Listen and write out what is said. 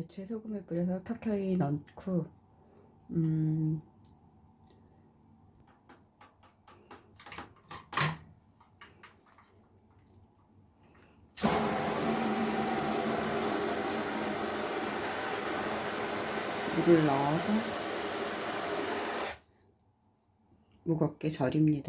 배추에 소금을 뿌려서 켜켜이 넣고 음, 물을 넣어서 무겁게 절입니다.